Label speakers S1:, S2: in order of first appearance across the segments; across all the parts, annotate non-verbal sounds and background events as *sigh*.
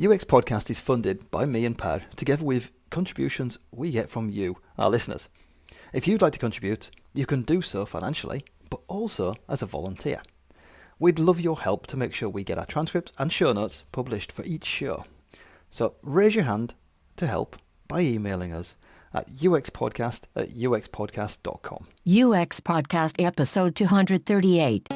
S1: UX Podcast is funded by me and Per, together with contributions we get from you, our listeners. If you'd like to contribute, you can do so financially, but also as a volunteer. We'd love your help to make sure we get our transcripts and show notes published for each show. So raise your hand to help by emailing us at uxpodcast at uxpodcast.com.
S2: UX Podcast Episode 238.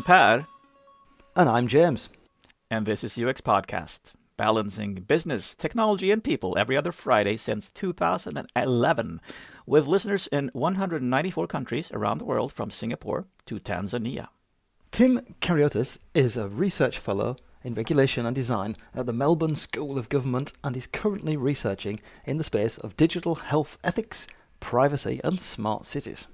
S3: I'm Per,
S1: And I'm James.
S3: and this is UX Podcast, balancing business, technology, and people every other Friday since 2011, with listeners in 194 countries around the world from Singapore to Tanzania.
S1: Tim Kariotis is a research fellow in regulation and design at the Melbourne School of Government and is currently researching in the space of digital health ethics, privacy, and smart cities.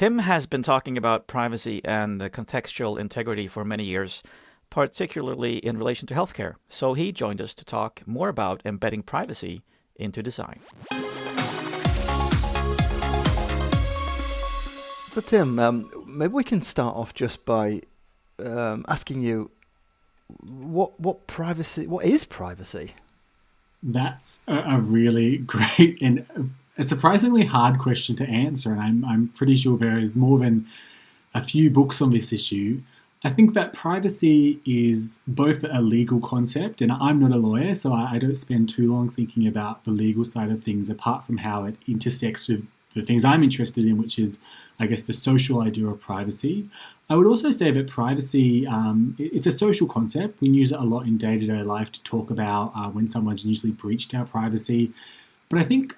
S3: Tim has been talking about privacy and contextual integrity for many years, particularly in relation to healthcare. So he joined us to talk more about embedding privacy into design.
S1: So, Tim, um, maybe we can start off just by um, asking you what what privacy what is privacy?
S4: That's a, a really *laughs* great and a surprisingly hard question to answer, and I'm, I'm pretty sure there is more than a few books on this issue. I think that privacy is both a legal concept, and I'm not a lawyer, so I, I don't spend too long thinking about the legal side of things apart from how it intersects with the things I'm interested in, which is, I guess, the social idea of privacy. I would also say that privacy um, it's a social concept. We use it a lot in day to day life to talk about uh, when someone's usually breached our privacy. But I think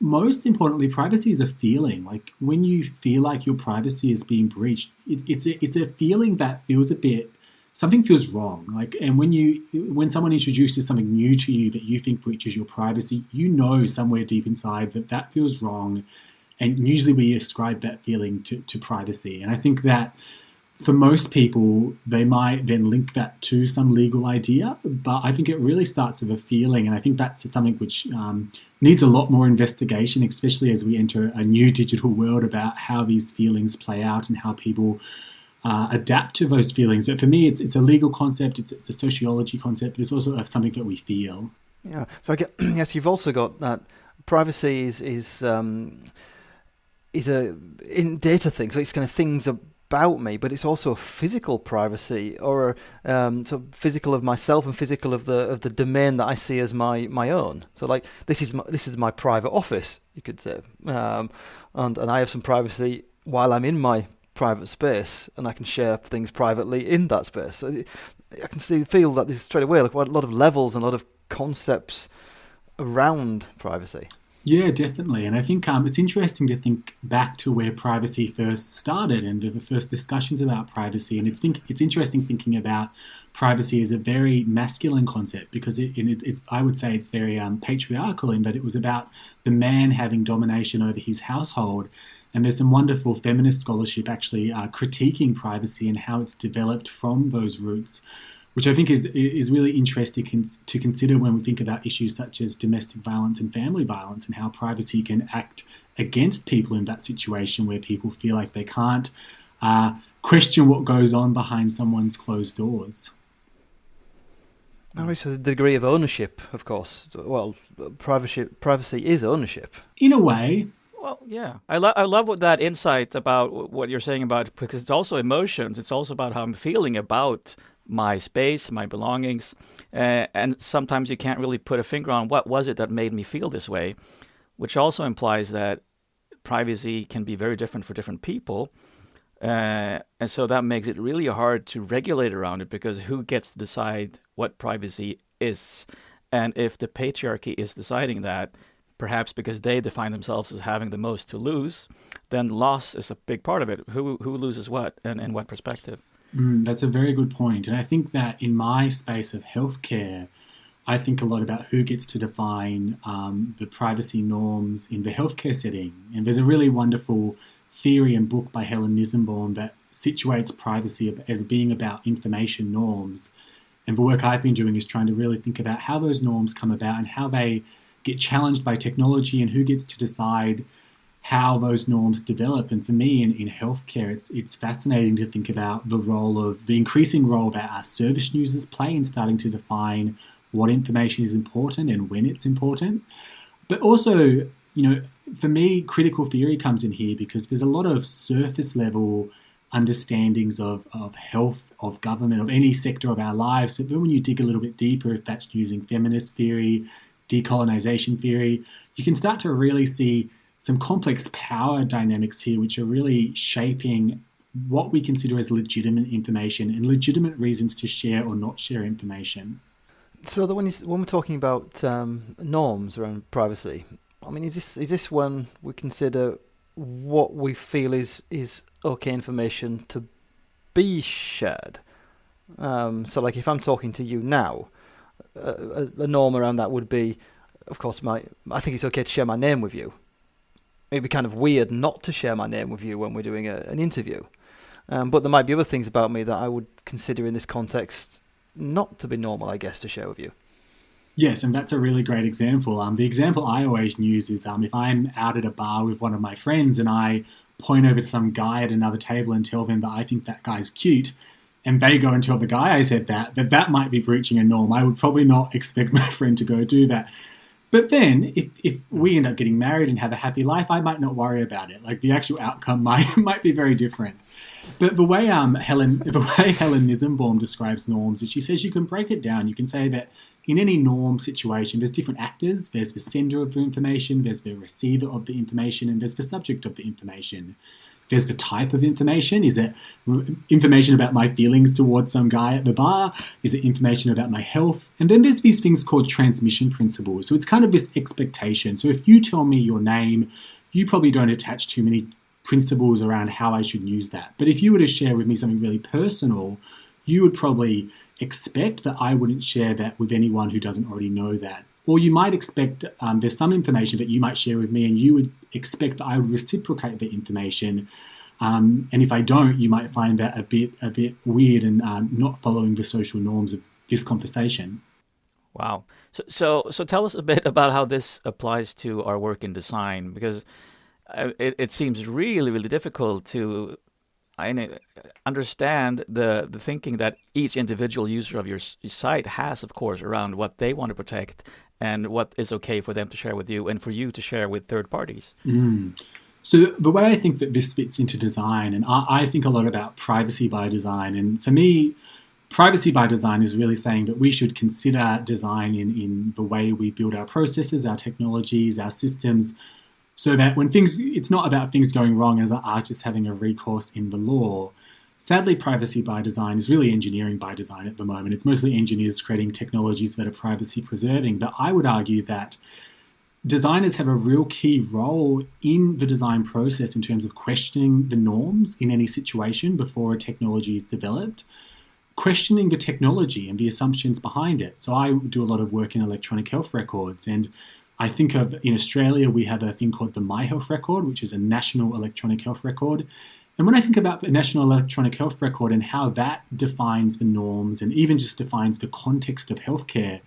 S4: most importantly, privacy is a feeling. Like when you feel like your privacy is being breached, it, it's a, it's a feeling that feels a bit something feels wrong. Like and when you when someone introduces something new to you that you think breaches your privacy, you know somewhere deep inside that that feels wrong. And usually we ascribe that feeling to, to privacy. And I think that for most people, they might then link that to some legal idea, but I think it really starts with a feeling, and I think that's something which um, needs a lot more investigation, especially as we enter a new digital world about how these feelings play out and how people uh, adapt to those feelings. But for me, it's it's a legal concept, it's, it's a sociology concept, but it's also something that we feel.
S1: Yeah. So I get, *clears throat* yes, you've also got that privacy is is um, is a in data thing. So it's kind of things about me, but it's also a physical privacy or um, so physical of myself and physical of the of the domain that I see as my, my own. So like this is my, this is my private office, you could say, um, and and I have some privacy while I'm in my private space, and I can share things privately in that space. So I can see feel that this straight away like a lot of levels and a lot of concepts around privacy.
S4: Yeah, definitely. And I think um, it's interesting to think back to where privacy first started and the first discussions about privacy. And it's think it's interesting thinking about privacy as a very masculine concept because it, it, it's I would say it's very um, patriarchal in that it was about the man having domination over his household. And there's some wonderful feminist scholarship actually uh, critiquing privacy and how it's developed from those roots which I think is is really interesting to consider when we think about issues such as domestic violence and family violence and how privacy can act against people in that situation where people feel like they can't uh, question what goes on behind someone's closed doors.
S1: Oh, so the degree of ownership, of course. Well, privacy privacy is ownership.
S4: In a way,
S3: well, yeah, I, lo- I love what that insight about what you're saying about because it's also emotions. It's also about how I'm feeling about my space, my belongings, uh, and sometimes you can't really put a finger on what was it that made me feel this way, which also implies that privacy can be very different for different people. Uh, and so that makes it really hard to regulate around it because who gets to decide what privacy is? And if the patriarchy is deciding that, perhaps because they define themselves as having the most to lose, then loss is a big part of it. Who who loses what and in what perspective?
S4: Mm, that's a very good point. And I think that in my space of healthcare, I think a lot about who gets to define um, the privacy norms in the healthcare setting. And there's a really wonderful theory and book by Helen Nissenbaum that situates privacy as being about information norms. And the work I've been doing is trying to really think about how those norms come about and how they get challenged by technology and who gets to decide how those norms develop. And for me in, in healthcare, it's, it's fascinating to think about the role of the increasing role that our service users play in starting to define what information is important and when it's important. But also, you know, for me, critical theory comes in here because there's a lot of surface level understandings of, of health, of government, of any sector of our lives. But then when you dig a little bit deeper, if that's using feminist theory, decolonization theory, you can start to really see some complex power dynamics here, which are really shaping what we consider as legitimate information and legitimate reasons to share or not share information.
S1: So when you, when we're talking about um, norms around privacy, I mean, is this is this when we consider what we feel is is okay information to be shared? Um, so, like, if I'm talking to you now, a, a, norm around that would be, of course, my I think it's okay to share my name with you. It'd be kind of weird not to share my name with you when we're doing a, an interview. Um, but there might be other things about me that I would consider in this context not to be normal, I guess, to share with you.
S4: Yes, and that's a really great example. Um, the example I always use is um, if I'm out at a bar with one of my friends and I point over to some guy at another table and tell them that I think that guy's cute, and they go and tell the guy I said that, that that might be breaching a norm. I would probably not expect *laughs* my friend to go do that. But then, if, if we end up getting married and have a happy life, I might not worry about it. Like the actual outcome *laughs* might might be very different. But the way um Helen *laughs* the way Helen Nissenbaum describes norms is she says you can break it down. You can say that in any norm situation, there's different actors. There's the sender of the information, there's the receiver of the information, and there's the subject of the information. There's the type of information. Is it information about my feelings towards some guy at the bar? Is it information about my health? And then there's these things called transmission principles. So it's kind of this expectation. So if you tell me your name, you probably don't attach too many principles around how I should use that. But if you were to share with me something really personal, you would probably expect that I wouldn't share that with anyone who doesn't already know that. Or you might expect um, there's some information that you might share with me, and you would expect that I would reciprocate the information. Um, and if I don't, you might find that a bit a bit weird and uh, not following the social norms of this conversation.
S3: Wow. So, so, so tell us a bit about how this applies to our work in design, because uh, it, it seems really, really difficult to I understand the the thinking that each individual user of your site has, of course, around what they want to protect and what is okay for them to share with you and for you to share with third parties.
S4: Mm. So the way I think that this fits into design, and I, I think a lot about privacy by design, and for me, privacy by design is really saying that we should consider design in, in the way we build our processes, our technologies, our systems, so that when things, it's not about things going wrong as an artist having a recourse in the law. Sadly, privacy by design is really engineering by design at the moment. It's mostly engineers creating technologies that are privacy preserving. But I would argue that designers have a real key role in the design process in terms of questioning the norms in any situation before a technology is developed, questioning the technology and the assumptions behind it. So I do a lot of work in electronic health records and I think of in Australia, we have a thing called the My Health Record, which is a national electronic health record. And when I think about the National Electronic Health Record and how that defines the norms and even just defines the context of healthcare,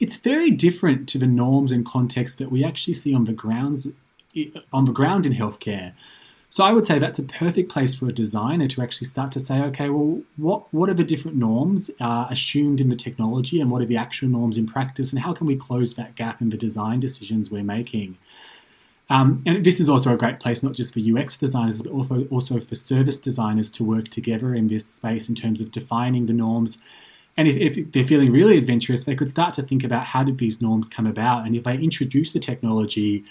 S4: it's very different to the norms and context that we actually see on the grounds on the ground in healthcare. So I would say that's a perfect place for a designer to actually start to say, okay, well, what what are the different norms uh, assumed in the technology, and what are the actual norms in practice, and how can we close that gap in the design decisions we're making? Um, and this is also a great place not just for UX designers, but also, also for service designers to work together in this space in terms of defining the norms. And if, if they're feeling really adventurous, they could start to think about how did these norms come about? And if they introduce the technology,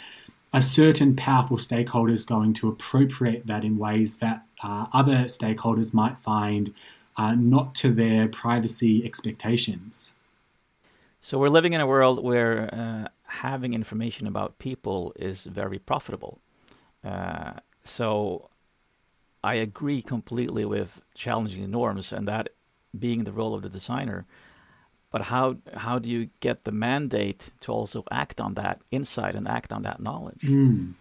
S4: a certain powerful stakeholder is going to appropriate that in ways that uh, other stakeholders might find uh, not to their privacy expectations.
S3: So we're living in a world where uh, having information about people is very profitable. Uh, so I agree completely with challenging the norms and that being the role of the designer. But how how do you get the mandate to also act on that insight and act on that knowledge?
S4: Mm.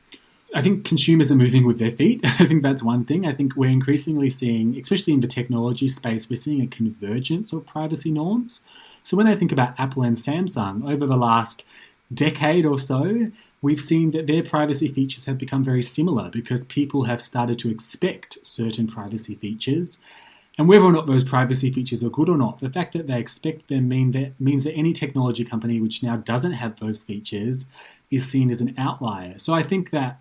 S4: I think consumers are moving with their feet. *laughs* I think that's one thing. I think we're increasingly seeing, especially in the technology space, we're seeing a convergence of privacy norms. So when I think about Apple and Samsung over the last decade or so, we've seen that their privacy features have become very similar because people have started to expect certain privacy features. And whether or not those privacy features are good or not, the fact that they expect them mean that, means that any technology company which now doesn't have those features is seen as an outlier. So I think that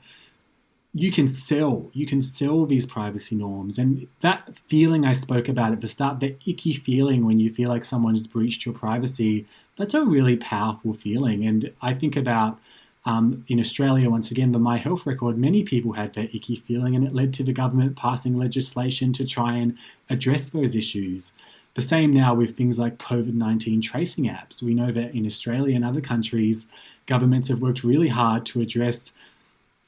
S4: you can sell you can sell these privacy norms. And that feeling i spoke about at the start the icky feeling when you feel like someone's breached your privacy that's a really powerful feeling. And i think about um, in australia once again the my health record many people had that icky feeling and it led to the government passing legislation to try and address those issues. The same now with things like covid-19 tracing apps. We know that in australia and other countries governments have worked really hard to address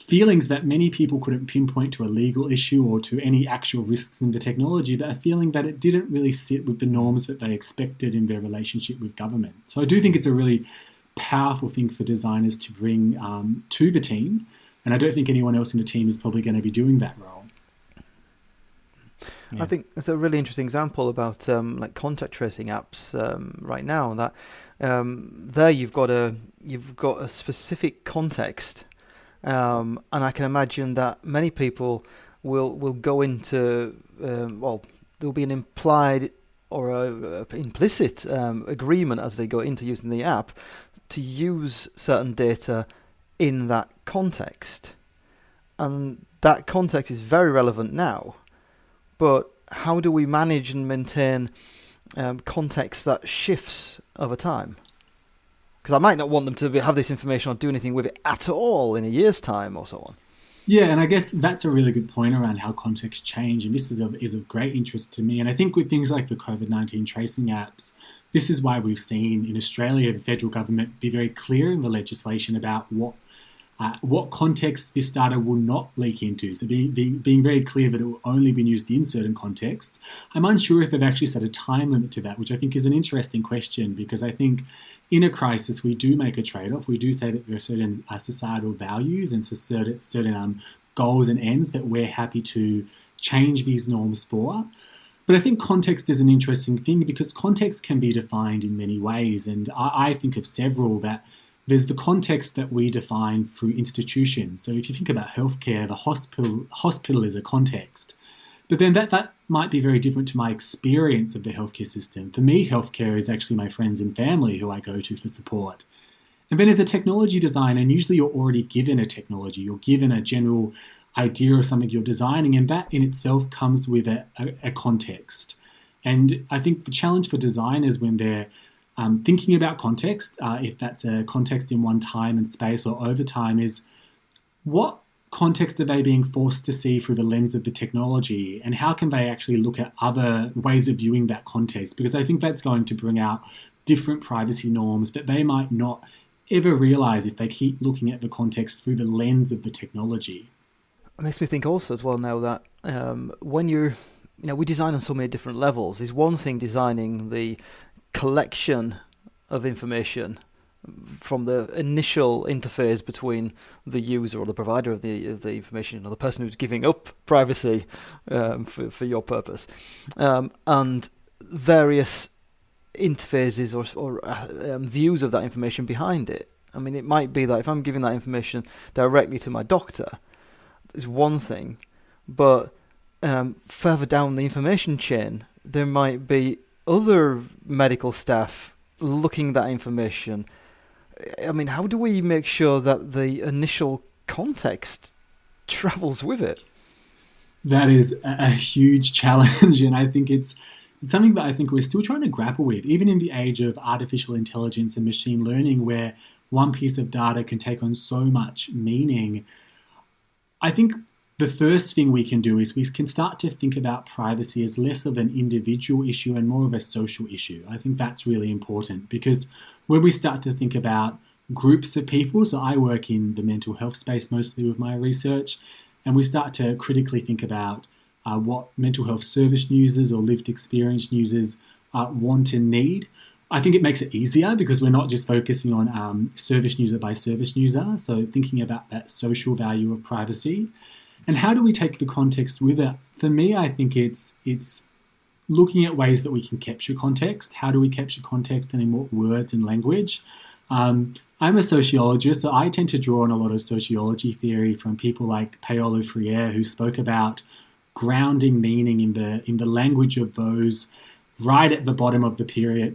S4: feelings that many people couldn't pinpoint to a legal issue or to any actual risks in the technology, but a feeling that it didn't really sit with the norms that they expected in their relationship with government. So I do think it's a really powerful thing for designers to bring um, to the team, and I don't think anyone else in the team is probably going to be doing that role.
S1: Yeah. I think it's a really interesting example about um, like contact tracing apps um, right now. That um, there you've got a you've got a specific context um, and I can imagine that many people will will go into um, well, there'll be an implied or a, a implicit um, agreement as they go into using the app to use certain data in that context, and that context is very relevant now. But how do we manage and maintain um, context that shifts over time? Because I might not want them to have this information or do anything with it at all in a year's time or so on.
S4: Yeah, and I guess that's a really good point around how context change, and this is of is of great interest to me. And I think with things like the COVID nineteen tracing apps, this is why we've seen in Australia the federal government be very clear in the legislation about what uh, what context this data will not leak into. So being, being, being very clear that it will only be used in certain contexts. I'm unsure if they've actually set a time limit to that, which I think is an interesting question because I think in a crisis we do make a trade-off. We do say that there are certain uh, societal values and certain, certain um, goals and ends that we're happy to change these norms for. But I think context is an interesting thing because context can be defined in many ways, and I, I think of several that there's the context that we define through institutions. So if you think about healthcare, the hospital hospital is a context. But then that, that might be very different to my experience of the healthcare system. For me, healthcare is actually my friends and family who I go to for support. And then as a technology designer, and usually you're already given a technology, you're given a general idea of something you're designing, and that in itself comes with a, a, a context. And I think the challenge for designers when they're um, thinking about context, uh, if that's a context in one time and space or over time, is what context are they being forced to see through the lens of the technology? And how can they actually look at other ways of viewing that context? Because i think that's going to bring out different privacy norms that they might not ever realize if they keep looking at the context through the lens of the technology.
S1: It makes me think also as well now that um, when you're you know we design on so many different levels. Is one thing designing the collection of information from the initial interface between the user or the provider of the of the information or the person who's giving up privacy um, for for your purpose, um, and various interfaces or or uh, um, views of that information behind it. I mean, it might be that if I'm giving that information directly to my doctor, it's one thing, but um, further down the information chain, there might be other medical staff looking that information. I mean, how do we make sure that the initial context *laughs* travels with it?
S4: That is a huge *laughs* challenge, and I think it's it's something that I think we're still trying to grapple with, even in the age of artificial intelligence and machine learning, where one piece of data can take on so much meaning. I think the first thing we can do is we can start to think about privacy as less of an individual issue and more of a social issue. I think that's really important because when we start to think about groups of people, so I work in the mental health space mostly with my research, and we start to critically think about uh, what mental health service users or lived experience users uh, want and need. I think it makes it easier because we're not just focusing on um, service user by service user. So thinking about that social value of privacy, and how do we take the context with it? For me, I think it's it's looking at ways that we can capture context. How do we capture context and in what words and language? Um, I'm a sociologist, so I tend to draw on a lot of sociology theory from people like Paulo Freire, who spoke about grounding meaning in the in the language of those right at the bottom of the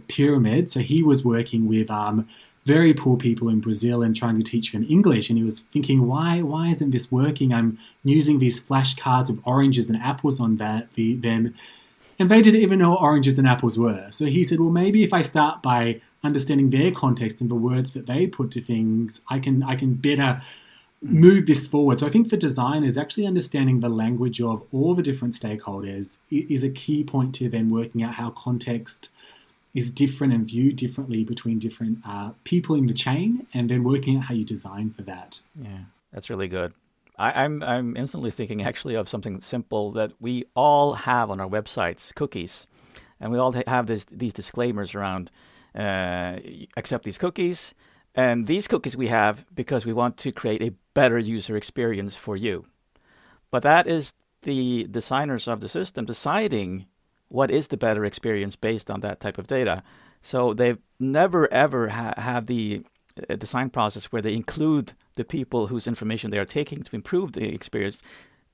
S4: pyramid. So he was working with um, very poor people in Brazil and trying to teach them English. And he was thinking, why why isn't this working? I'm using these flashcards of oranges and apples on that the, them, and they didn't even know what oranges and apples were. So he said, well, maybe if I start by understanding their context and the words that they put to things, I can I can better move this forward. So I think for designers, actually understanding the language of all the different stakeholders is a key point to then working out how context is different and viewed differently between different uh, people in the chain, and then working out how you design for that.
S3: Yeah, that's really good. I, I'm I'm instantly thinking actually of something simple that we all have on our websites, cookies, and we all have this these disclaimers around uh, accept these cookies and these cookies we have because we want to create a better user experience for you. But that is the designers of the system deciding what is the better experience based on that type of data. So they've never ever ha- had the uh, design process where they include the people whose information they are taking to improve the experience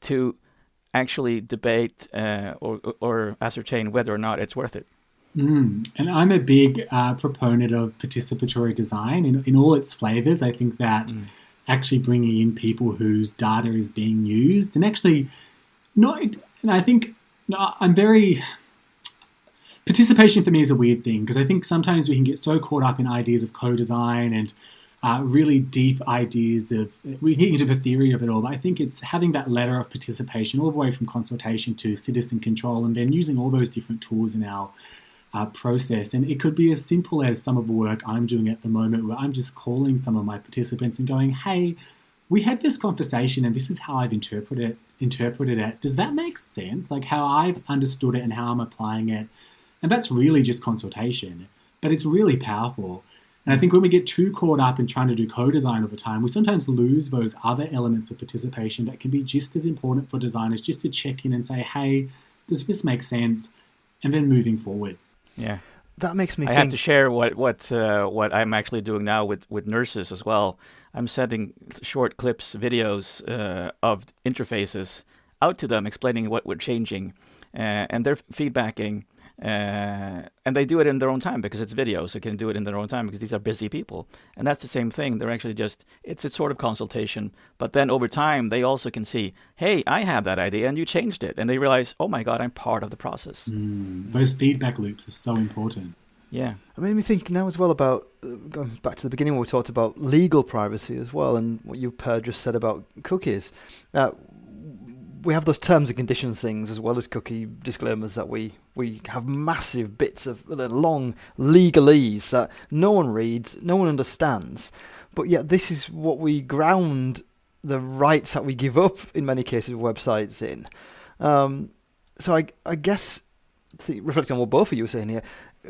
S3: to actually debate uh, or, or ascertain whether or not it's worth it.
S4: Mm. And I'm a big uh, proponent of participatory design in, in all its flavors. I think that mm. actually bringing in people whose data is being used and actually not, and I think no, I'm very, participation for me is a weird thing because I think sometimes we can get so caught up in ideas of co design and uh, really deep ideas of we get into the theory of it all, but I think it's having that ladder of participation all the way from consultation to citizen control and then using all those different tools in our uh, process. And it could be as simple as some of the work I'm doing at the moment, where I'm just calling some of my participants and going, "Hey, we had this conversation, and this is how I've interpreted interpreted it. Does that make sense? Like how I've understood it and how I'm applying it?" And that's really just consultation, but it's really powerful. And I think when we get too caught up in trying to do co-design over time, we sometimes lose those other elements of participation that can be just as important for designers, just to check in and say, "Hey, does this make sense?" And then moving forward.
S3: Yeah.
S1: That makes me.
S3: I
S1: think...
S3: have to share what what uh, what I'm actually doing now with with nurses as well. I'm sending short clips, videos uh, of interfaces out to them, explaining what we're changing, uh, and they're feedbacking uh, and they do it in their own time because it's video, so they can do it in their own time because these are busy people. And that's the same thing. They're actually just, it's a sort of consultation. But then over time, they also can see, hey, I have that idea and you changed it. And they realize, oh my God, I'm part of the process.
S4: Mm, those feedback loops are so important.
S3: Yeah.
S1: It made me think now as well about uh, going back to the beginning where we talked about legal privacy as well, and what you, Per, just said about cookies. Uh, we have those terms and conditions things as well as cookie disclaimers that we we have massive bits of long legalese that no one reads, no one understands, but yet this is what we ground the rights that we give up in many cases websites in. Um, so I I guess reflecting on what both of you are saying here,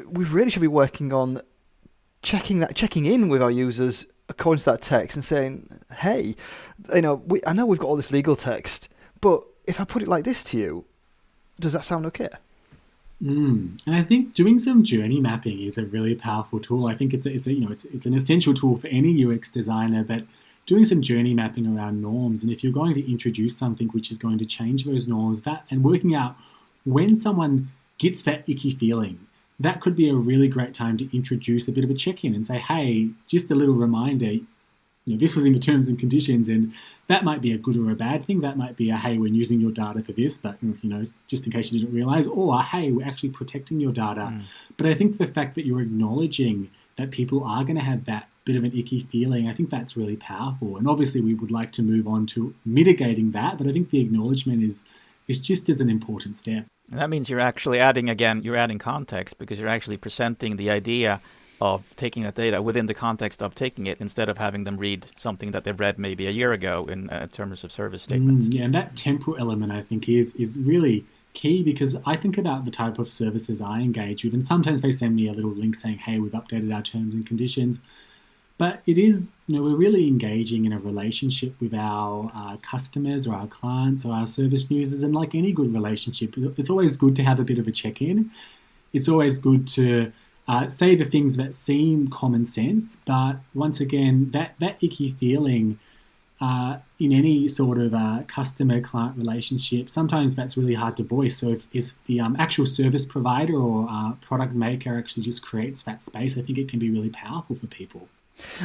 S1: we really should be working on checking that checking in with our users according to that text and saying, hey, you know, we, I know we've got all this legal text but if I put it like this to you, does that sound okay?
S4: Mm. And I think doing some journey mapping is a really powerful tool. I think it's a, it's a, you know it's it's an essential tool for any UX designer. But doing some journey mapping around norms, and if you're going to introduce something which is going to change those norms, that and working out when someone gets that icky feeling, that could be a really great time to introduce a bit of a check-in and say, hey, just a little reminder, you know, this was in the terms and conditions, and that might be a good or a bad thing. That might be a hey, we're using your data for this, but you know, just in case you didn't realize, or hey, we're actually protecting your data. Mm. But I think the fact that you're acknowledging that people are going to have that bit of an icky feeling, I think that's really powerful. And obviously, we would like to move on to mitigating that, but I think the acknowledgement is is just as an important step.
S3: And that means you're actually adding again, you're adding context because you're actually presenting the idea of taking that data within the context of taking it instead of having them read something that they've read maybe a year ago in uh, terms of service statements.
S4: Mm, yeah, and that temporal element I think is is really key because I think about the type of services I engage with, and sometimes they send me a little link saying, "Hey, we've updated our terms and conditions." But it is, you know, we're really engaging in a relationship with our uh, customers or our clients or our service users, and like any good relationship, it's always good to have a bit of a check-in. It's always good to uh, say the things that seem common sense, but once again, that that icky feeling uh, in any sort of uh, customer client relationship, sometimes that's really hard to voice. So, if, if the um, actual service provider or uh, product maker actually just creates that space, I think it can be really powerful for people.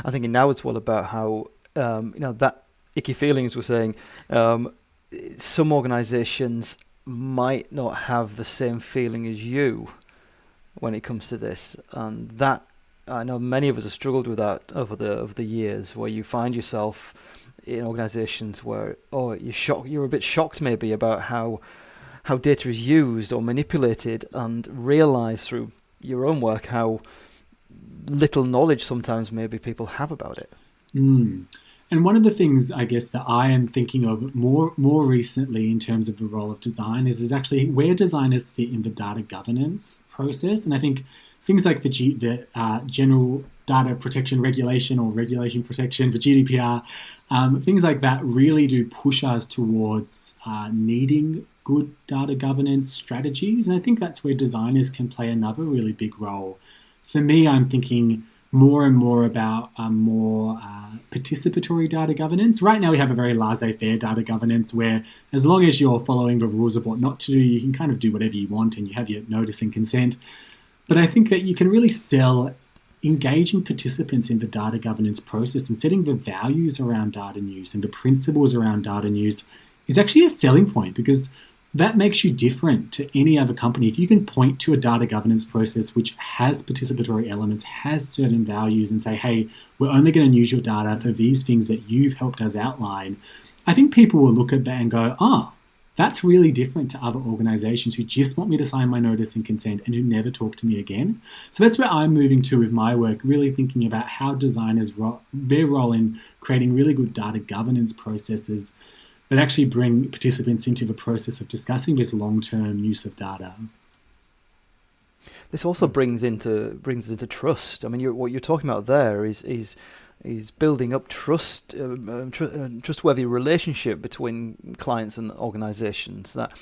S1: I think now it's all about how um, you know that icky feelings we're saying. Um, some organisations might not have the same feeling as you when it comes to this, and that I know many of us have struggled with that over the over the years, where you find yourself in organisations where oh you're shocked, you're a bit shocked maybe about how how data is used or manipulated, and realise through your own work how little knowledge sometimes maybe people have about it.
S4: Mm. And one of the things I guess that I am thinking of more more recently in terms of the role of design is is actually where designers fit in the data governance process. And I think things like the, G, the uh, general data protection regulation or regulation protection, the GDPR, um, things like that really do push us towards uh, needing good data governance strategies. And I think that's where designers can play another really big role for me, I'm thinking more and more about um, more uh, participatory data governance. Right now, we have a very laissez faire data governance where, as long as you're following the rules of what not to do, you can kind of do whatever you want and you have your notice and consent. But I think that you can really sell engaging participants in the data governance process and setting the values around data news and the principles around data news is actually a selling point because that makes you different to any other company. If you can point to a data governance process which has participatory elements, has certain values, and say, hey, we're only going to use your data for these things that you've helped us outline, I think people will look at that and go, oh, that's really different to other organizations who just want me to sign my notice and consent and who never talk to me again. So that's where I'm moving to with my work, really thinking about how designers, ro- their role in creating really good data governance processes that actually bring participants into the process of discussing this long-term use of data.
S1: This also brings into brings into trust. I mean, you're, what you're talking about there is is is building up trust, uh, um, tr- uh, trustworthy relationship between clients and organisations. That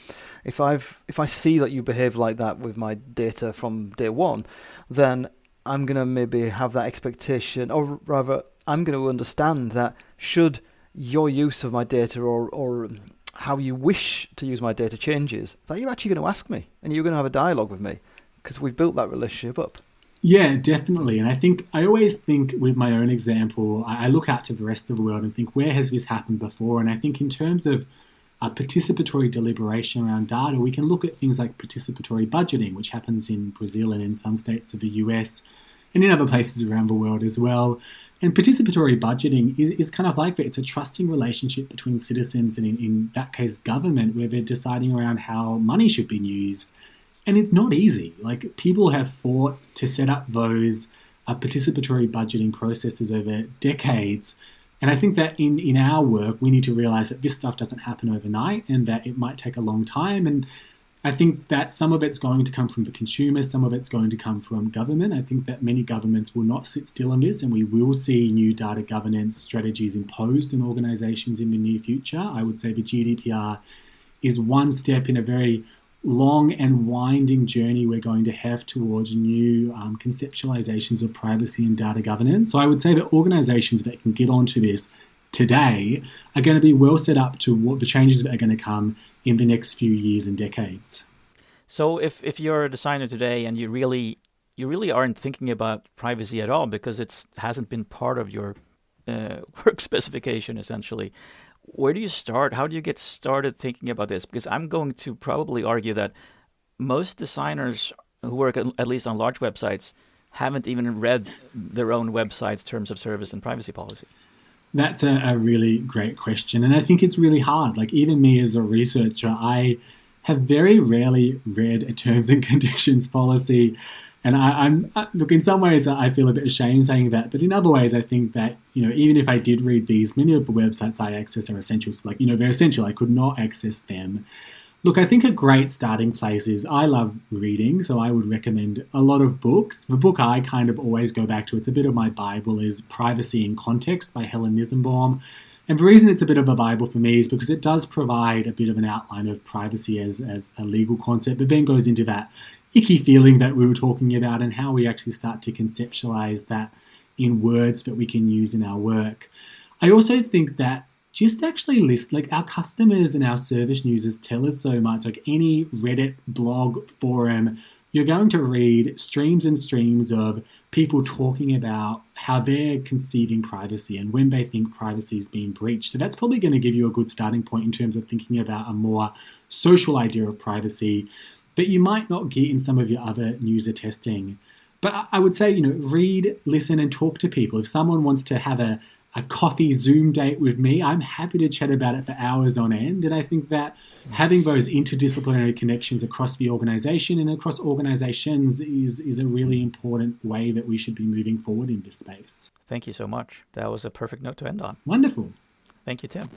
S1: if I've if I see that you behave like that with my data from day one, then I'm gonna maybe have that expectation, or rather, I'm going to understand that should your use of my data or, or how you wish to use my data changes, that you're actually going to ask me and you're going to have a dialogue with me because we've built that relationship up.
S4: Yeah, definitely. And I think I always think with my own example, I look out to the rest of the world and think, where has this happened before? And I think in terms of a participatory deliberation around data, we can look at things like participatory budgeting, which happens in Brazil and in some states of the US and in other places around the world as well. And participatory budgeting is, is kind of like that. It's a trusting relationship between citizens and, in, in that case, government, where they're deciding around how money should be used. And it's not easy. Like, people have fought to set up those uh, participatory budgeting processes over decades. And I think that in, in our work, we need to realize that this stuff doesn't happen overnight and that it might take a long time. And I think that some of it's going to come from the consumer, some of it's going to come from government. I think that many governments will not sit still on this, and we will see new data governance strategies imposed on organizations in the near future. I would say the GDPR is one step in a very long and winding journey we're going to have towards new um, conceptualizations of privacy and data governance. So I would say that organizations that can get onto this today are going to be well set up to what the changes that are going to come in the next few years and decades.
S3: So if, if you're a designer today and you really you really aren't thinking about privacy at all because it hasn't been part of your uh, *laughs* work specification essentially, where do you start? How do you get started thinking about this? Because I'm going to probably argue that most designers who work at, at least on large websites haven't even read their own website's terms of service and privacy policy.
S4: That's a, a, really great question. And I think it's really hard. Like, even me as a researcher, I have very rarely read a terms and *laughs* conditions policy. And I, am look, in some ways, I feel a bit ashamed saying that. But in other ways, I think that, you know, even if I did read these, many of the websites I access are essentials. Like, you know, they're essential. I could not access them. Look, I think a great starting place is I love reading, so I would recommend a lot of books. The book I kind of always go back to, it's a bit of my Bible, is Privacy in Context by Helen Nissenbaum. And the reason it's a bit of a Bible for me is because it does provide a bit of an outline of privacy as, as a legal concept, but then goes into that icky feeling that we were talking about and how we actually start to conceptualize that in words that we can use in our work. I also think that just actually list like our customers and our service users tell us so much. Like any reddit blog forum you're going to read streams and streams of people talking about how they're conceiving privacy and when they think privacy is being breached. So that's probably going to give you a good starting point in terms of thinking about a more social idea of privacy. That you might not get in some of your other user testing. But I would say, you know, read, listen, and talk to people. If someone wants to have a, a coffee Zoom date with me, I'm happy to chat about it for hours on end. And I think that having those interdisciplinary connections across the organization and across organizations is, is a really important way that we should be moving forward in this space.
S3: Thank you so much. That was a perfect note to end on.
S4: Wonderful.
S3: Thank you, Tim.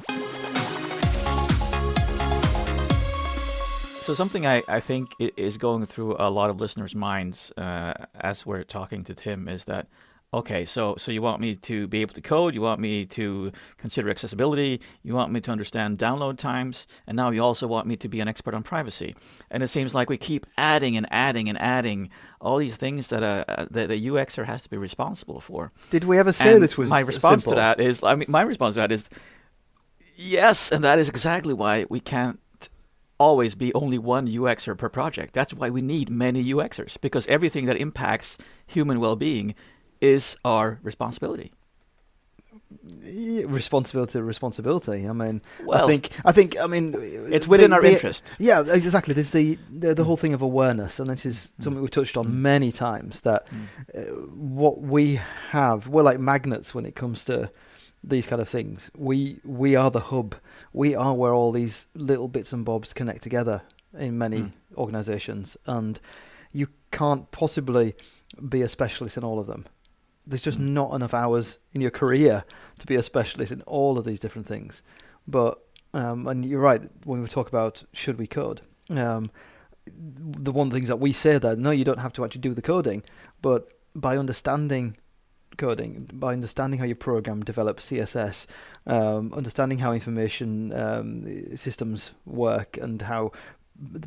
S3: So something I, I think is going through a lot of listeners' minds uh, as we're talking to Tim is that okay, so so you want me to be able to code, you want me to consider accessibility, you want me to understand download times, and now you also want me to be an expert on privacy. And it seems like we keep adding and adding and adding all these things that a uh, that the UXer has to be responsible for.
S1: Did we ever say
S3: and
S1: this was
S3: my response
S1: simple?
S3: to that is I mean my response to that is yes, and that is exactly why we can't always be only one UXer per project. That's why we need many UXers because everything that impacts human well-being is our responsibility.
S1: Responsibility, responsibility. I mean,
S3: Well,
S1: I think, I think, I mean,
S3: It's within
S1: the-
S3: our
S1: the-
S3: interest.
S1: Yeah, exactly. There's the, the the whole thing of awareness, and this is something we've touched on many times. That uh, what we have, we're like magnets when it comes to these kind of things. We we are the hub. We are where all these little bits and bobs connect together in many
S3: Mm.
S1: organisations, and you can't possibly be a specialist in all of them. There's just not enough hours in your career to be a specialist in all of these different things. But um, and you're right when we talk about should we code. Um, the one of the things that we say that no, you don't have to actually do the coding, but by understanding coding, by understanding how your program develops CSS, um, understanding how information um, systems work and how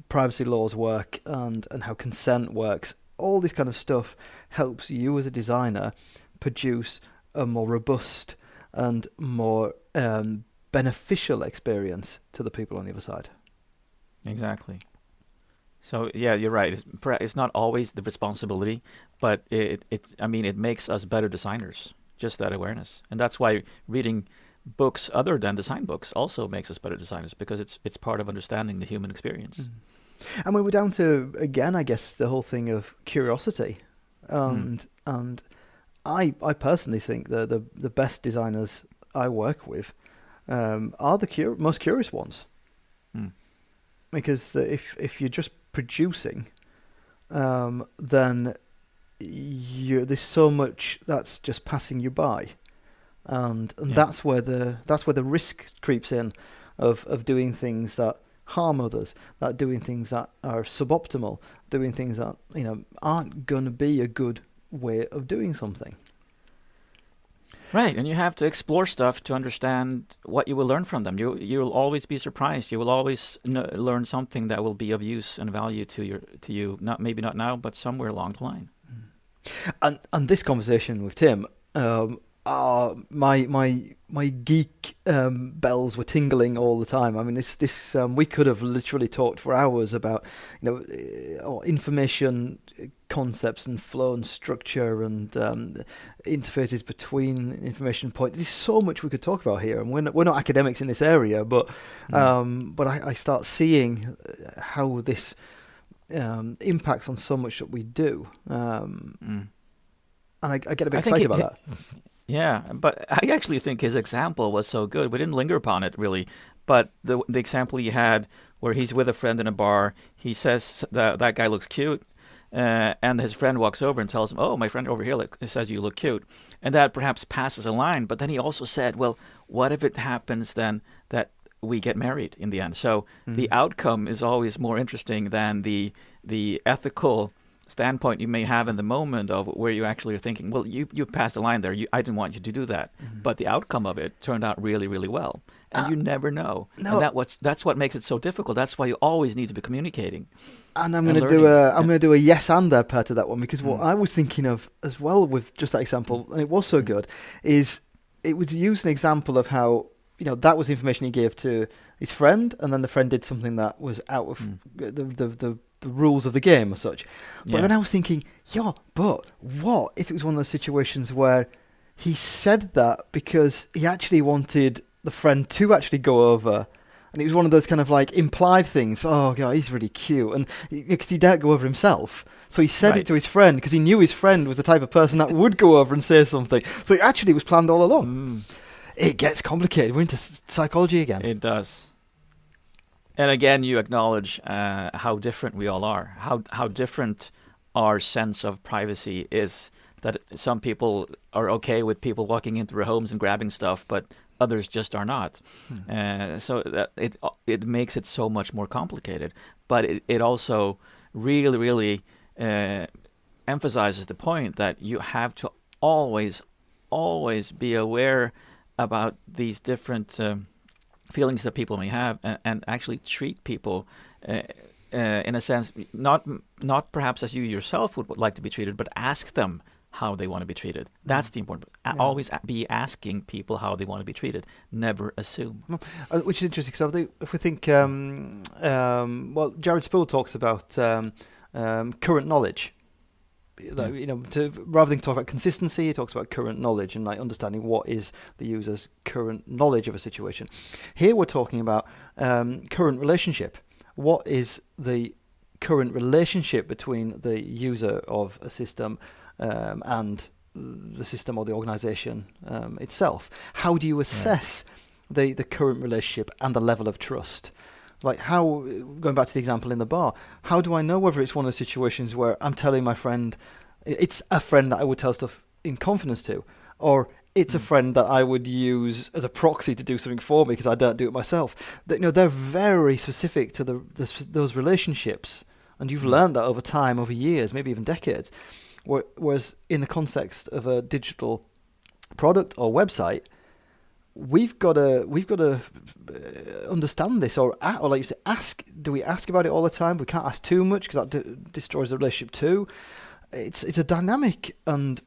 S1: privacy laws work and, and how consent works, all this kind of stuff helps you as a designer produce a more robust and more um, beneficial experience to the people on the other side.
S3: Exactly. So yeah, you're right. It's, it's not always the responsibility, but it, it I mean it makes us better designers. Just that awareness, and that's why reading books other than design books also makes us better designers because it's it's part of understanding the human experience.
S1: And we were down to again, I guess, the whole thing of curiosity, and and I I personally think that the the best designers I work with um, are the cur- most curious ones,
S3: Mm.
S1: because the, if if you're just producing, um, then you there's so much that's just passing you by, and and
S3: Yeah.
S1: that's where the that's where the risk creeps in, of of doing things that harm others, that doing things that are suboptimal, doing things that you know aren't going to be a good way of doing something.
S3: Right, and you have to explore stuff to understand what you will learn from them. You you'll always be surprised. You will always learn something that will be of use and value to your to you. Not maybe not now, but somewhere along the line.
S1: And and this conversation with Tim, um, uh, my my my geek um, bells were tingling all the time. I mean, this this um, we could have literally talked for hours about you know uh, information concepts and flow and structure and um, interfaces between information points. There's so much we could talk about here, and we're not, we're not academics in this area, but
S3: Mm.
S1: um, but I, I start seeing uh, how this um, impacts on so much that we do. Um,
S3: Mm.
S1: and I, I get a bit
S3: I
S1: excited
S3: it-
S1: about that.
S3: Yeah, but I actually think his example was so good. We didn't linger upon it really, but the the example he had where he's with a friend in a bar, he says that that guy looks cute, uh, and his friend walks over and tells him, "Oh, my friend over here look, says you look cute," and that perhaps passes a line. But then he also said, "Well, what if it happens then that we get married in the end. So
S1: Mm.
S3: the outcome is always more interesting than the the ethical standpoint you may have in the moment of where you actually are thinking, well, you you passed the line there. You, I didn't want you to do that,
S1: Mm-hmm.
S3: but the outcome of it turned out really, really well, and you never know.
S1: Uh, no.
S3: And that what's that's what makes it so difficult. That's why you always need to be communicating.
S1: And I'm going to do a I'm
S3: Yeah.
S1: going to do a yes and there part to that one because what
S3: Mm.
S1: I was thinking of as well with just that example, and it was so good, is it was used an example of how you know that was information he gave to his friend, and then the friend did something that was out of
S3: Mm.
S1: the, the the the rules of the game or such. But
S3: Yeah.
S1: then I was thinking, yeah, but what if it was one of those situations where he said that because he actually wanted the friend to actually go over, and it was one of those kind of like implied things. Oh god, he's really cute, and because he daren't go over himself, so he said it to his friend because he knew his friend was the type of person that would go over and say something. So it actually was planned all along.
S3: Mm.
S1: It gets complicated. We're into psychology again.
S3: It does. And again, you acknowledge uh, how different we all are, how how different our sense of privacy is. That some people are okay with people walking into their homes and grabbing stuff, but others just are not. Uh, so that it it makes it so much more complicated. But it, it also really, really uh, emphasizes the point that you have to always, always be aware about these different um, feelings that people may have, and, and actually treat people. Uh, uh, in a sense, not not perhaps as you yourself would like to be treated, but ask them how they want to be treated. That's the important.
S1: Yeah.
S3: Always be asking people how they want to be treated. Never assume.
S1: Uh, which is interesting because if we think, um, um, well, Jared Spool talks about um, um, current knowledge. Like, You know, to, rather than talk about consistency, he talks about current knowledge and like understanding what is the user's current knowledge of a situation. Here we're talking about um, current relationship. What is the current relationship between the user of a system um, and the system or the organization um, itself? How do you assess the, the current relationship and the level of trust? Like how, going back to the example in the bar, how do I know whether it's one of the situations where I'm telling my friend, it's a friend that I would tell stuff in confidence to, or it's a
S3: Mm.
S1: friend that I would use as a proxy to do something for me because I don't do it myself. That you know they're very specific to the, the those relationships, and you've
S3: Mm.
S1: learned that over time, over years, maybe even decades. Whereas in the context of a digital product or website, we've got to we've got to uh, understand this, or or like you say, ask. Do we ask about it all the time? We can't ask too much because that d- destroys the relationship too. It's it's a dynamic and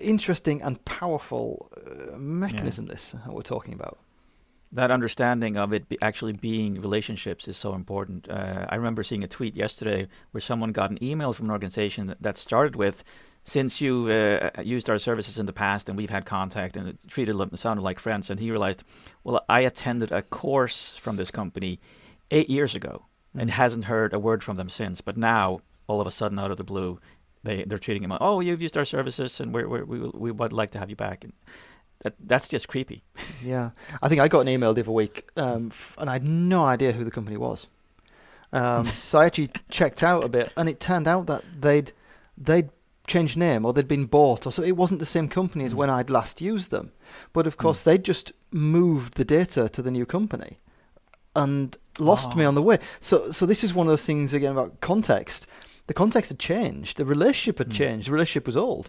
S1: interesting and powerful uh, mechanism. This that we're talking about.
S3: that understanding of it be actually being relationships is so important. Uh, I remember seeing a tweet yesterday where someone got an email from an organization that, that started with, "Since you uh, used our services in the past and we've had contact and it treated them sounded like friends," and he realized, "Well, I attended a course from this company eight years ago and hasn't heard a word from them since. But now, all of a sudden, out of the blue." They, they're treating him. like, Oh, you've used our services, and we're, we're, we we would like to have you back. And that that's just creepy.
S1: Yeah, I think I got an email the other week, um, f- and I had no idea who the company was. Um, *laughs* so I actually checked out a bit, and it turned out that they'd they'd changed name or they'd been bought, or so it wasn't the same company as
S3: Mm.
S1: when I'd last used them. But of course, they'd just moved the data to the new company, and lost me
S3: Oh.
S1: on the way. So so this is one of those things again about context. The context had changed. The relationship had
S3: Mm.
S1: changed. The relationship was old,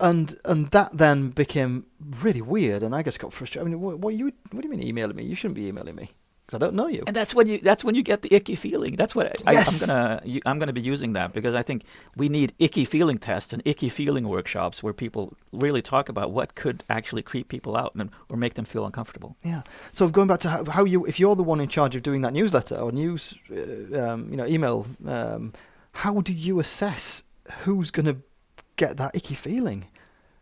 S1: and and that then became really weird. And I just got frustrated. I mean, what, what you what do you mean emailing me? You shouldn't be emailing me because I don't know you.
S3: And that's when you that's when you get the icky feeling. That's what I,
S1: Yes.
S3: I'm gonna you, I'm gonna be using that because I think we need icky feeling tests and icky feeling workshops where people really talk about what could actually creep people out and or make them feel uncomfortable.
S1: Yeah. So going back to how, how you, if you're the one in charge of doing that newsletter or news, uh, um, you know, email, um, how do you assess who's going to get that icky feeling?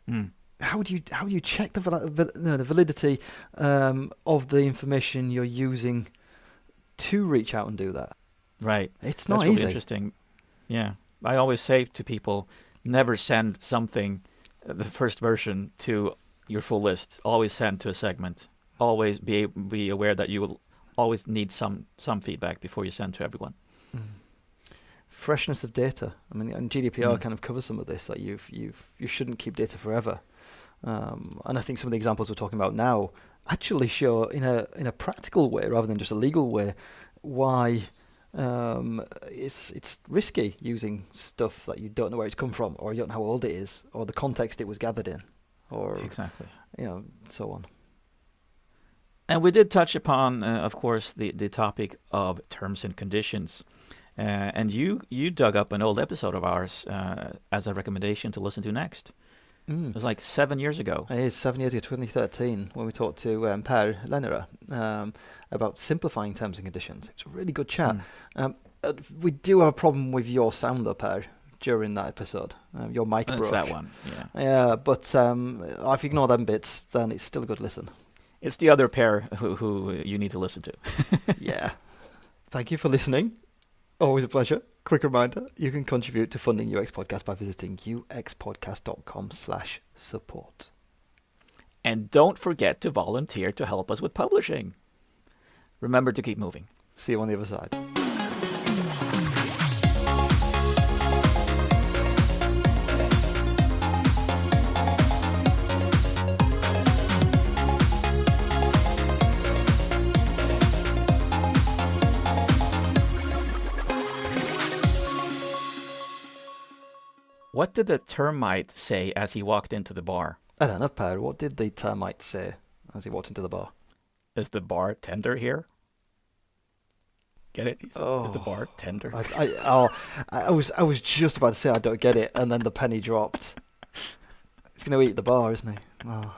S3: Mm.
S1: How do you how do you check the no, the validity um, of the information you're using to reach out and do that?
S3: Right.
S1: It's
S3: That's
S1: not
S3: really
S1: easy.
S3: interesting. Yeah. I always say to people, never send something, uh, the first version, to your full list. Always send to a segment. Always be be aware that you will always need some some feedback before you send to everyone.
S1: Mm. Freshness of data. I mean, and GDPR
S3: Mm.
S1: kind of covers some of this. Like you've you've you shouldn't keep data forever. Um, and I think some of the examples we're talking about now actually show in a in a practical way rather than just a legal way why um, it's it's risky using stuff that you don't know where it's come from, or you don't know how old it is, or the context it was gathered in, or
S3: Exactly.
S1: you know so on.
S3: And we did touch upon, uh, of course, the, the topic of terms and conditions. Uh, and you, you dug up an old episode of ours uh, as a recommendation to listen to next. It
S1: Mm.
S3: was like seven years ago.
S1: It is seven years ago, 2013, when we talked to um, Per Lennerer um, about simplifying terms and conditions. It's a really good chat.
S3: Mm.
S1: Um, uh, we do have a problem with your sound, though, Per, during that episode. Um, your mic
S3: That's
S1: broke.
S3: that one. Yeah.
S1: Yeah, but um, if you ignore them bits, then it's still a good listen.
S3: It's the other Per who, who you need to listen to. *laughs*
S1: yeah. Thank you for listening. Always a pleasure. Quick reminder, you can contribute to funding UX Podcast by visiting uxpodcast.com slash support.
S3: And don't forget to volunteer to help us with publishing. Remember to keep moving.
S1: See you on the other side.
S3: What did the termite say as he walked into the bar?
S1: I don't know, Per, what did the termite say as he walked into the bar?
S3: Is the bartender here? Get it? Is, is the
S1: Oh.
S3: bartender?
S1: I, I, oh, I was I was just about to say I don't get it, and then the penny dropped. He's going to eat the bar, isn't he? Oh.